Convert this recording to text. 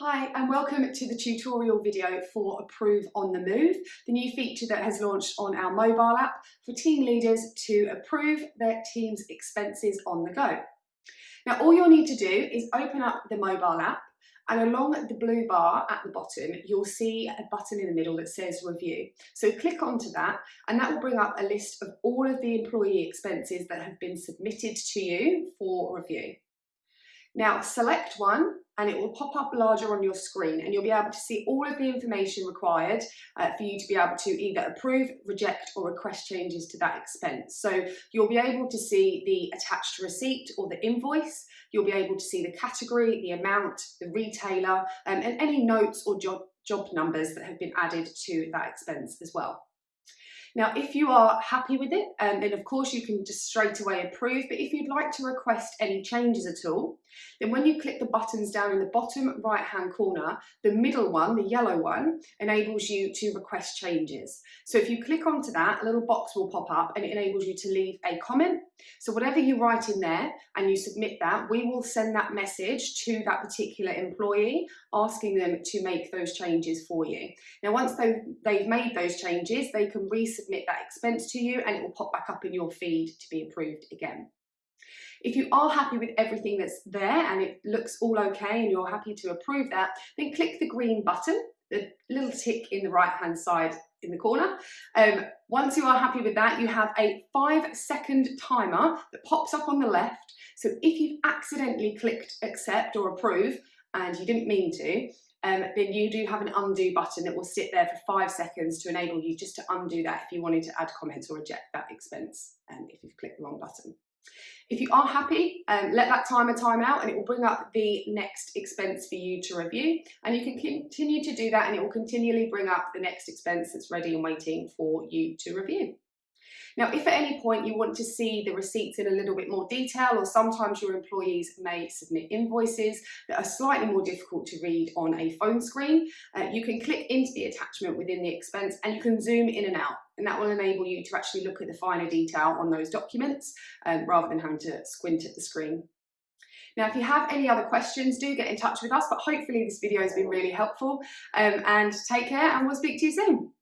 Hi and welcome to the tutorial video for Approve on the Move, the new feature that has launched on our mobile app for team leaders to approve their team's expenses on the go. Now all you'll need to do is open up the mobile app and along the blue bar at the bottom you'll see a button in the middle that says review. So click onto that and that will bring up a list of all of the employee expenses that have been submitted to you for review. Now select one and it will pop up larger on your screen and you'll be able to see all of the information required uh, for you to be able to either approve, reject or request changes to that expense. So you'll be able to see the attached receipt or the invoice, you'll be able to see the category, the amount, the retailer um, and any notes or job, job numbers that have been added to that expense as well. Now, if you are happy with it, um, then of course you can just straight away approve. But if you'd like to request any changes at all, then when you click the buttons down in the bottom right hand corner, the middle one, the yellow one, enables you to request changes. So if you click onto that, a little box will pop up and it enables you to leave a comment. So whatever you write in there and you submit that, we will send that message to that particular employee, asking them to make those changes for you. Now, once they've, made those changes, they can resubmit that expense to you and it will pop back up in your feed to be approved again. If you are happy with everything that's there and it looks all okay and you're happy to approve that, then click the green button, the little tick in the right hand side in the corner. Um, once you are happy with that, you have a five second timer that pops up on the left. So if you've accidentally clicked accept or approve and you didn't mean to, um, then you do have an undo button that will sit there for five seconds to enable you just to undo that if you wanted to add comments or reject that expense um, if you've clicked the wrong button. If you are happy, um, let that timer time out and it will bring up the next expense for you to review. And you can continue to do that and it will continually bring up the next expense that's ready and waiting for you to review. Now, if at any point you want to see the receipts in a little bit more detail, or sometimes your employees may submit invoices that are slightly more difficult to read on a phone screen, uh, you can click into the attachment within the expense and you can zoom in and out. And that will enable you to actually look at the finer detail on those documents um, rather than having to squint at the screen. Now, if you have any other questions, do get in touch with us, but hopefully this video has been really helpful um, and take care and we'll speak to you soon.